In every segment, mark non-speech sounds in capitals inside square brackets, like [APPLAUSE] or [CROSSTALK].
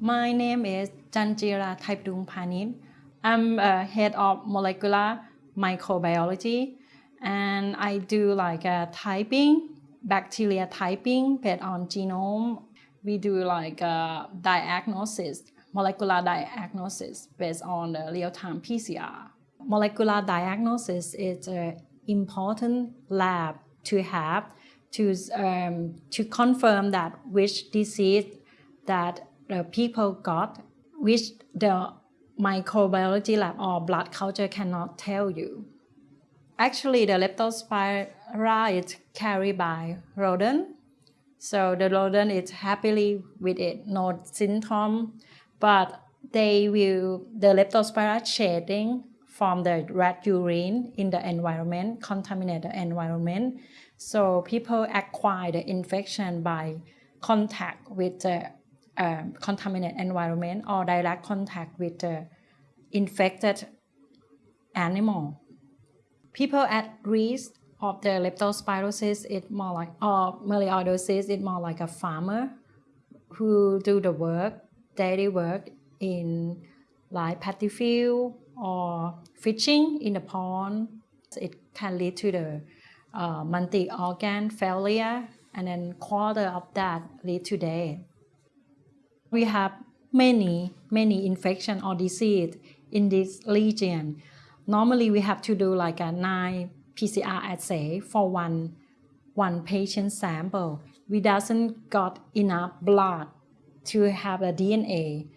My name is Janjira Thaipadungpanit. I'm a head of molecular microbiology and I do like a typing, bacteria typing based on genome. We do like a diagnosis, molecular diagnosis based on the real-time PCR. Molecular diagnosis is an important lab to have to, um, to confirm that which disease that the people got, which the microbiology lab or blood culture cannot tell you. Actually, the leptospira is carried by rodent. So the rodent is happily with it, no symptom, but they will, the leptospira shedding from the rat urine in the environment, contaminate the environment. So people acquire the infection by contact with the um, contaminated environment or direct contact with the infected animal. People at risk of the leptospirosis is more like, or melioidosis is more like a farmer who do the work, daily work in like paddy field or fishing in the pond. It can lead to the uh, multi-organ failure and then quarter of that lead to death. We have many, many infection or disease in this region. Normally we have to do like a nine PCR assay for one, one patient sample. We doesn't got enough blood to have a DNA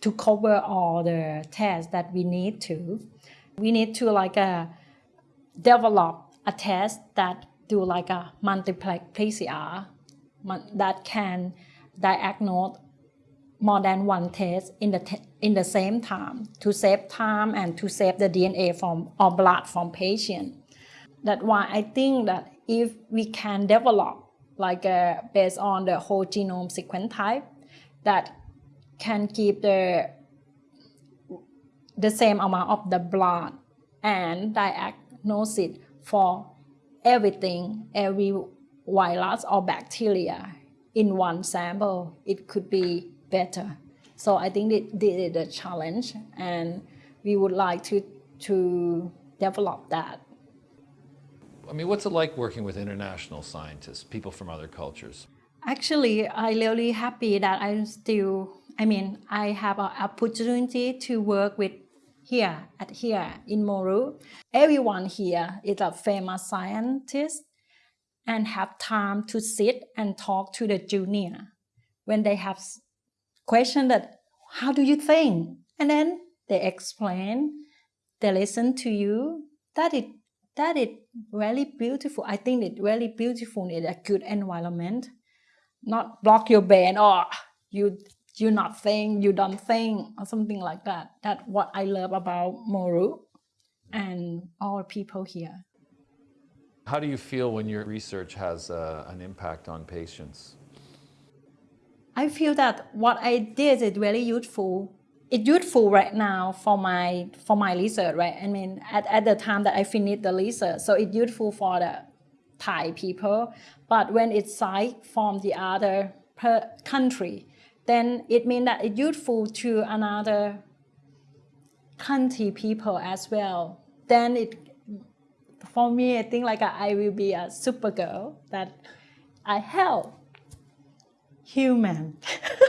to cover all the tests that we need to. We need to like a, develop a test that do like a multiplex PCR that can diagnose more than one test in the, in the same time to save time and to save the DNA from or blood from patient. That's why I think that if we can develop like uh, based on the whole genome sequence type that can keep the the same amount of the blood and diagnose it for everything, every virus or bacteria in one sample, it could be better. So I think this is a challenge and we would like to, to develop that. I mean, what's it like working with international scientists, people from other cultures? Actually, I'm really happy that I'm still, I mean, I have an opportunity to work with here, at here in Moru. Everyone here is a famous scientist and have time to sit and talk to the junior when they have question that, how do you think? And then they explain, they listen to you. That is, that is really beautiful. I think it's really beautiful in a good environment. Not block your brain or you you not think, you don't think, or something like that. That's what I love about Moru and all people here. How do you feel when your research has uh, an impact on patients? I feel that what I did is really useful. It's useful right now for my for my research, right? I mean, at, at the time that I finished the research, so it's useful for the Thai people. But when it's site from the other country, then it means that it's useful to another country people as well. Then it, for me, I think like I will be a super girl that I help human [LAUGHS]